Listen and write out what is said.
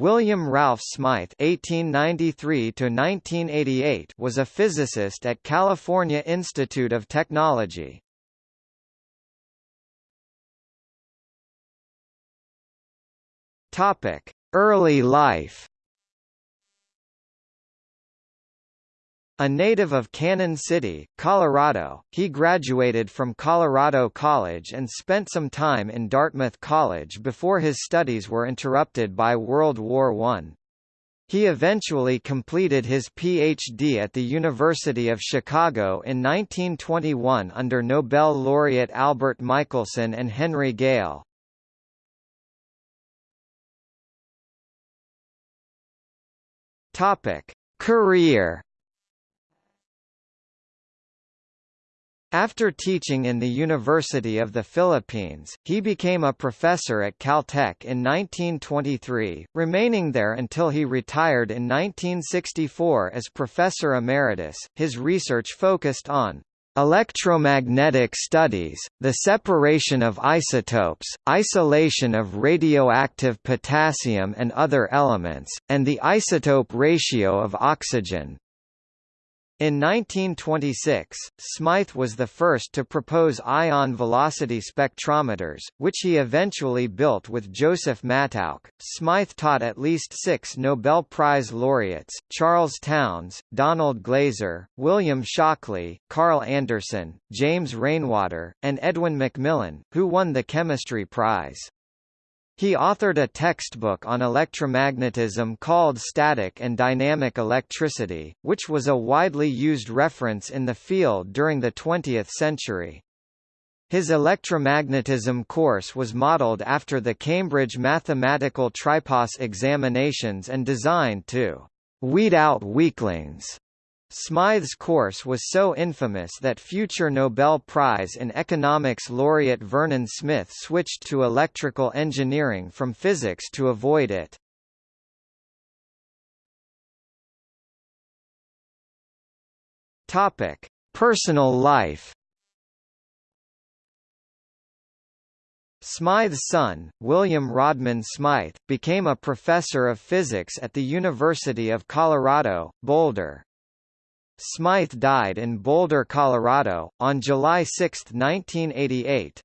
William Ralph Smythe (1893–1988) was a physicist at California Institute of Technology. Topic: Early life. A native of Cañon City, Colorado, he graduated from Colorado College and spent some time in Dartmouth College before his studies were interrupted by World War I. He eventually completed his Ph.D. at the University of Chicago in 1921 under Nobel laureate Albert Michelson and Henry Gale. Career After teaching in the University of the Philippines, he became a professor at Caltech in 1923, remaining there until he retired in 1964 as professor emeritus. His research focused on electromagnetic studies, the separation of isotopes, isolation of radioactive potassium and other elements, and the isotope ratio of oxygen. In 1926, Smythe was the first to propose ion velocity spectrometers, which he eventually built with Joseph Mattauch. Smythe taught at least six Nobel Prize laureates, Charles Townes, Donald Glaser, William Shockley, Carl Anderson, James Rainwater, and Edwin McMillan, who won the Chemistry Prize. He authored a textbook on electromagnetism called Static and Dynamic Electricity, which was a widely used reference in the field during the 20th century. His electromagnetism course was modeled after the Cambridge Mathematical Tripos examinations and designed to weed out weaklings Smythe's course was so infamous that future Nobel Prize in Economics laureate Vernon Smith switched to electrical engineering from physics to avoid it. Topic: Personal life. Smythe's son, William Rodman Smythe, became a professor of physics at the University of Colorado, Boulder. Smythe died in Boulder, Colorado, on July 6, 1988.